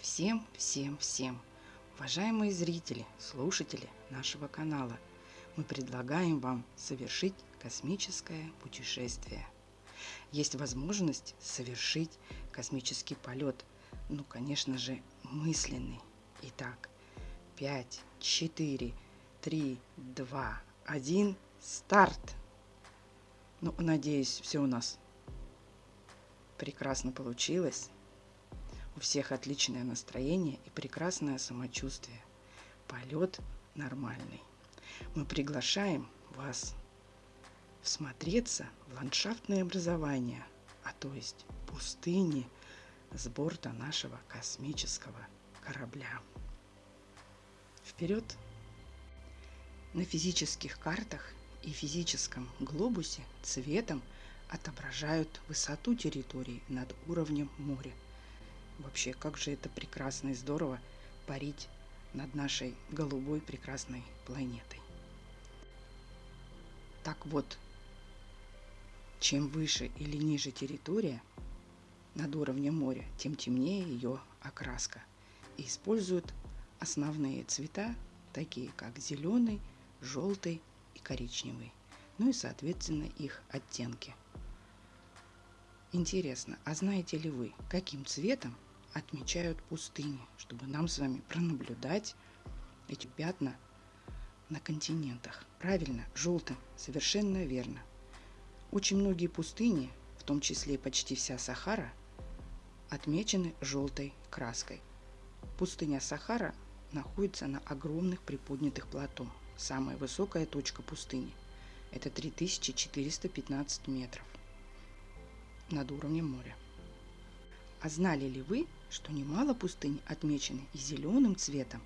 Всем, всем, всем, уважаемые зрители, слушатели нашего канала, мы предлагаем вам совершить космическое путешествие. Есть возможность совершить космический полет, ну, конечно же, мысленный. Итак, 5, 4, 3, 2, 1, старт! Ну, надеюсь, все у нас прекрасно получилось. У всех отличное настроение и прекрасное самочувствие. Полет нормальный. Мы приглашаем вас всмотреться в ландшафтное образование, а то есть пустыни с борта нашего космического корабля. Вперед! На физических картах и физическом глобусе цветом отображают высоту территории над уровнем моря. Вообще, как же это прекрасно и здорово парить над нашей голубой прекрасной планетой. Так вот, чем выше или ниже территория над уровнем моря, тем темнее ее окраска. И используют основные цвета, такие как зеленый, желтый и коричневый, ну и соответственно их оттенки. Интересно, а знаете ли вы, каким цветом отмечают пустыни, чтобы нам с вами пронаблюдать эти пятна на континентах? Правильно, желтым, совершенно верно. Очень многие пустыни, в том числе почти вся Сахара, отмечены желтой краской. Пустыня Сахара находится на огромных приподнятых плато. Самая высокая точка пустыни – это 3415 метров над уровнем моря. А знали ли вы, что немало пустынь отмечены зеленым цветом,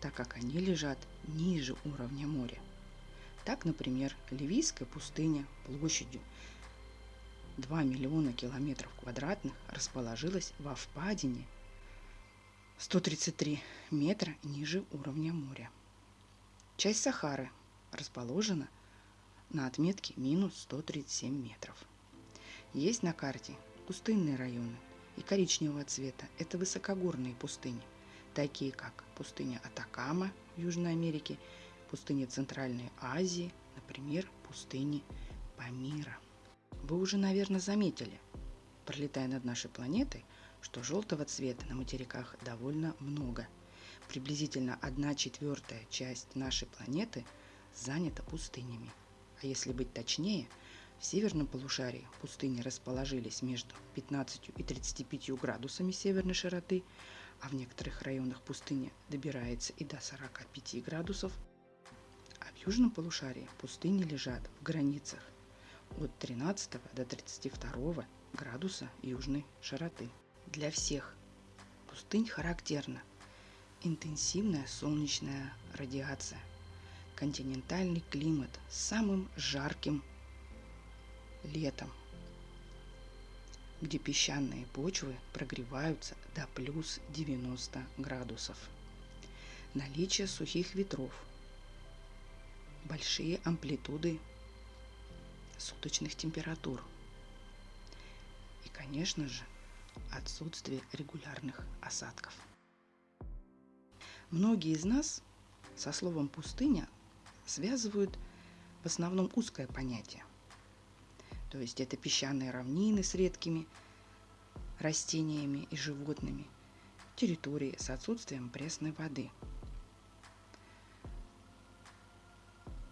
так как они лежат ниже уровня моря? Так, например, Ливийская пустыня площадью 2 миллиона километров квадратных расположилась во впадине 133 метра ниже уровня моря. Часть Сахары расположена на отметке минус 137 метров. Есть на карте пустынные районы и коричневого цвета. Это высокогорные пустыни, такие как пустыня Атакама в Южной Америке, пустыня Центральной Азии, например, пустыни Памира. Вы уже, наверное, заметили, пролетая над нашей планетой, что желтого цвета на материках довольно много. Приблизительно 1 четвертая часть нашей планеты занята пустынями. А если быть точнее – в северном полушарии пустыни расположились между 15 и 35 градусами северной широты, а в некоторых районах пустыня добирается и до 45 градусов, а в южном полушарии пустыни лежат в границах от 13 до 32 градуса южной широты. Для всех пустынь характерна интенсивная солнечная радиация, континентальный климат с самым жарким летом, где песчаные почвы прогреваются до плюс 90 градусов. Наличие сухих ветров, большие амплитуды суточных температур и, конечно же, отсутствие регулярных осадков. Многие из нас со словом «пустыня» связывают в основном узкое понятие – то есть это песчаные равнины с редкими растениями и животными, территории с отсутствием пресной воды.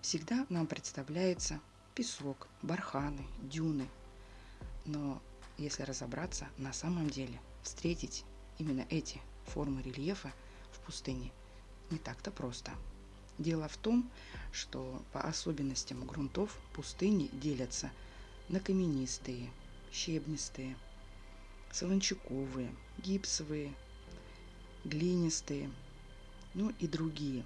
Всегда нам представляется песок, барханы, дюны. Но если разобраться, на самом деле встретить именно эти формы рельефа в пустыне не так-то просто. Дело в том, что по особенностям грунтов пустыни делятся – на каменистые, щебнистые, солончаковые, гипсовые, глинистые, ну и другие.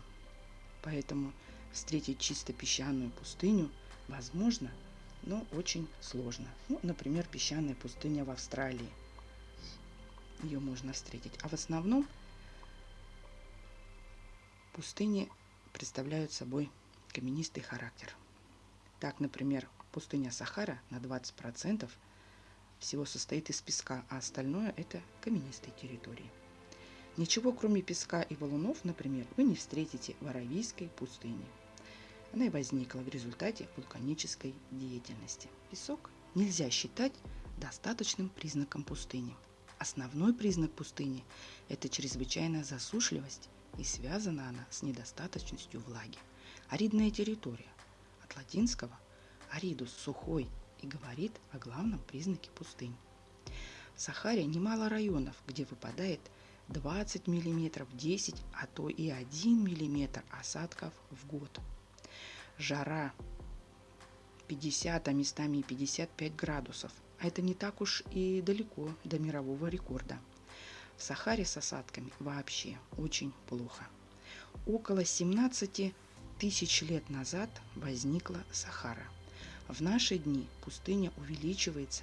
Поэтому встретить чисто песчаную пустыню возможно, но очень сложно. Ну, например, песчаная пустыня в Австралии. Ее можно встретить. А в основном пустыни представляют собой каменистый характер. Так, например, Пустыня Сахара на 20% всего состоит из песка, а остальное это каменистые территории. Ничего, кроме песка и валунов, например, вы не встретите в Аравийской пустыне. Она и возникла в результате вулканической деятельности. Песок нельзя считать достаточным признаком пустыни. Основной признак пустыни – это чрезвычайная засушливость, и связана она с недостаточностью влаги. Аридная территория от латинского «аридус» – сухой и говорит о главном признаке пустынь. В Сахаре немало районов, где выпадает 20 мм, 10, а то и 1 мм осадков в год. Жара 50, а местами и 55 градусов. А это не так уж и далеко до мирового рекорда. В Сахаре с осадками вообще очень плохо. Около 17 тысяч лет назад возникла Сахара. В наши дни пустыня увеличивается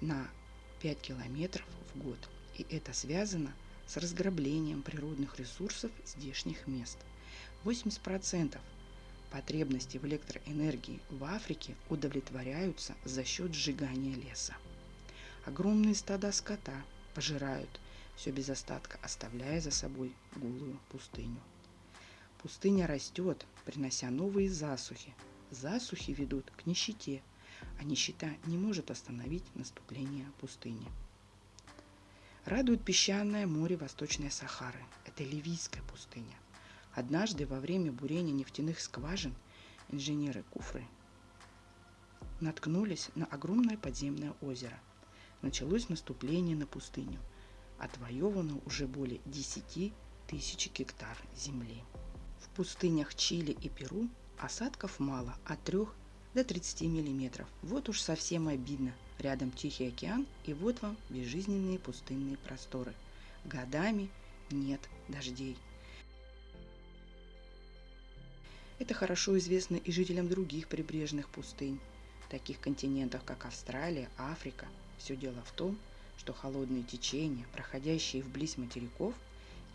на 5 километров в год. И это связано с разграблением природных ресурсов здешних мест. 80% Потребности в электроэнергии в Африке удовлетворяются за счет сжигания леса. Огромные стада скота пожирают все без остатка, оставляя за собой голую пустыню. Пустыня растет, принося новые засухи. Засухи ведут к нищете, а нищета не может остановить наступление пустыни. Радует песчаное море Восточной Сахары. Это Ливийская пустыня – Однажды во время бурения нефтяных скважин инженеры Куфры наткнулись на огромное подземное озеро. Началось наступление на пустыню. Отвоевано уже более 10 тысяч гектар земли. В пустынях Чили и Перу осадков мало, от 3 до 30 миллиметров. Вот уж совсем обидно. Рядом Тихий океан, и вот вам безжизненные пустынные просторы. Годами нет дождей. Это хорошо известно и жителям других прибрежных пустынь, таких континентов, как Австралия, Африка. Все дело в том, что холодные течения, проходящие вблизь материков,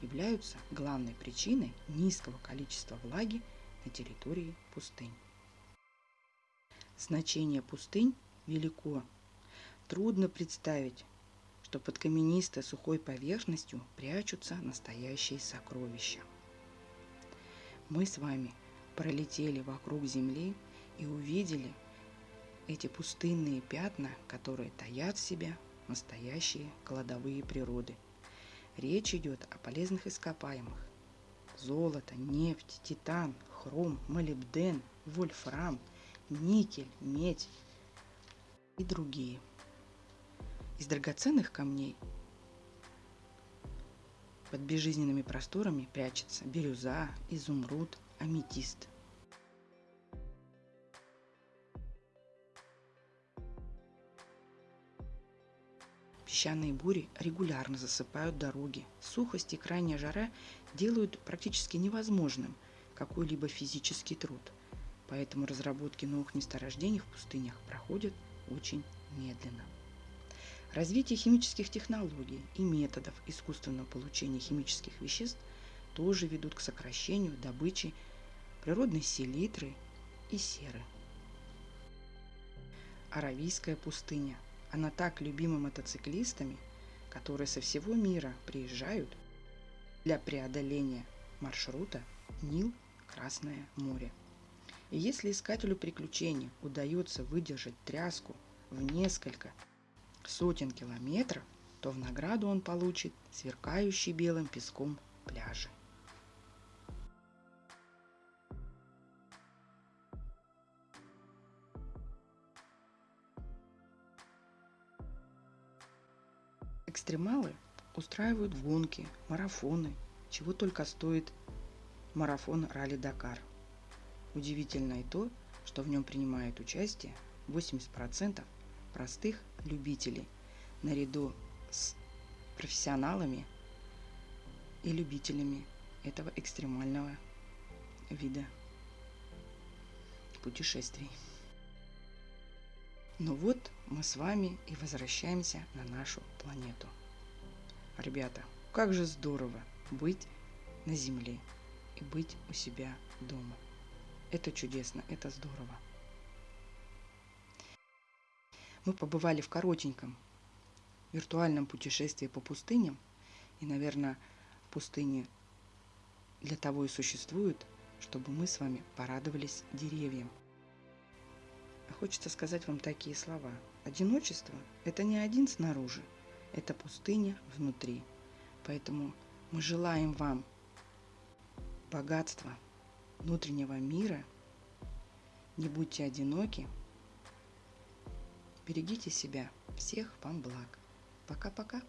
являются главной причиной низкого количества влаги на территории пустынь. Значение пустынь велико. Трудно представить, что под каменистой сухой поверхностью прячутся настоящие сокровища. Мы с вами – пролетели вокруг Земли и увидели эти пустынные пятна, которые таят в себе настоящие кладовые природы. Речь идет о полезных ископаемых. Золото, нефть, титан, хром, молибден, вольфрам, никель, медь и другие. Из драгоценных камней под безжизненными просторами прячется бирюза, изумруд, аметист. Песчаные бури регулярно засыпают дороги. Сухость и крайняя жара делают практически невозможным какой-либо физический труд. Поэтому разработки новых месторождений в пустынях проходят очень медленно. Развитие химических технологий и методов искусственного получения химических веществ – тоже ведут к сокращению добычи природной селитры и серы. Аравийская пустыня. Она так любима мотоциклистами, которые со всего мира приезжают для преодоления маршрута Нил-Красное море. И если искателю приключений удается выдержать тряску в несколько сотен километров, то в награду он получит сверкающий белым песком пляжи. Экстремалы устраивают гонки, марафоны, чего только стоит марафон Ралли-Дакар. Удивительно и то, что в нем принимает участие 80% простых любителей, наряду с профессионалами и любителями этого экстремального вида путешествий. Ну вот мы с вами и возвращаемся на нашу планету. Ребята, как же здорово быть на Земле и быть у себя дома. Это чудесно, это здорово. Мы побывали в коротеньком виртуальном путешествии по пустыням. И, наверное, пустыни для того и существуют, чтобы мы с вами порадовались деревьям. А хочется сказать вам такие слова. Одиночество – это не один снаружи, это пустыня внутри. Поэтому мы желаем вам богатства внутреннего мира. Не будьте одиноки. Берегите себя. Всех вам благ. Пока-пока.